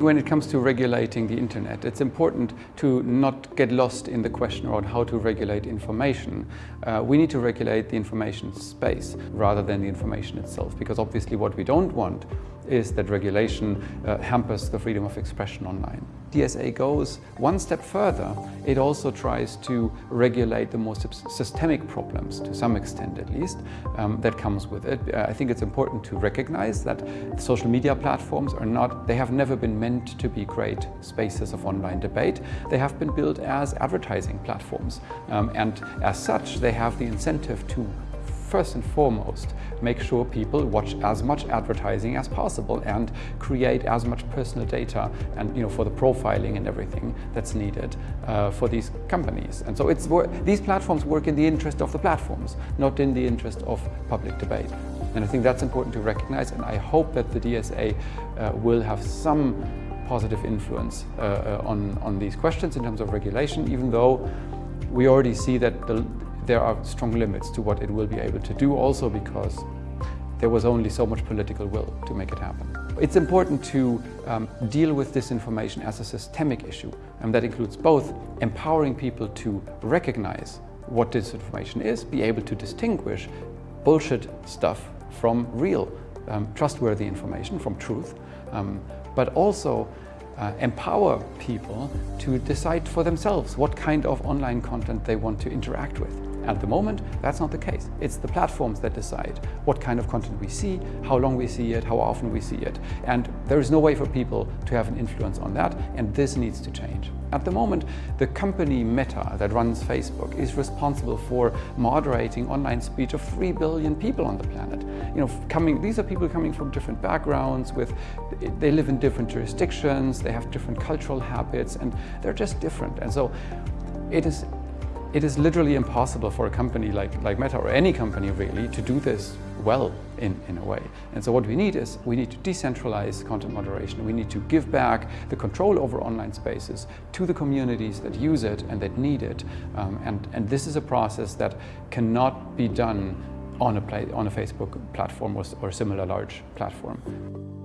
When it comes to regulating the internet, it's important to not get lost in the question around how to regulate information. Uh, we need to regulate the information space rather than the information itself, because obviously what we don't want is that regulation uh, hampers the freedom of expression online. DSA goes one step further. It also tries to regulate the more systemic problems, to some extent at least, um, that comes with it. Uh, I think it's important to recognize that social media platforms are not, they have never been meant to be great spaces of online debate. They have been built as advertising platforms. Um, and as such, they have the incentive to first and foremost, make sure people watch as much advertising as possible and create as much personal data and you know for the profiling and everything that's needed uh, for these companies. And so it's these platforms work in the interest of the platforms, not in the interest of public debate. And I think that's important to recognize and I hope that the DSA uh, will have some positive influence uh, uh, on, on these questions in terms of regulation, even though we already see that the, there are strong limits to what it will be able to do also because there was only so much political will to make it happen. It's important to um, deal with disinformation as a systemic issue and that includes both empowering people to recognize what disinformation is, be able to distinguish bullshit stuff from real, um, trustworthy information, from truth, um, but also uh, empower people to decide for themselves what kind of online content they want to interact with. At the moment, that's not the case. It's the platforms that decide what kind of content we see, how long we see it, how often we see it. And there is no way for people to have an influence on that, and this needs to change. At the moment, the company Meta that runs Facebook is responsible for moderating online speech of 3 billion people on the planet. You know, coming, these are people coming from different backgrounds, with, they live in different jurisdictions, they have different cultural habits, and they're just different. And so it is it is literally impossible for a company like, like Meta or any company really to do this well in, in a way. And so what we need is we need to decentralize content moderation. We need to give back the control over online spaces to the communities that use it and that need it. Um, and, and this is a process that cannot be done on a, play, on a Facebook platform or, or similar large platform.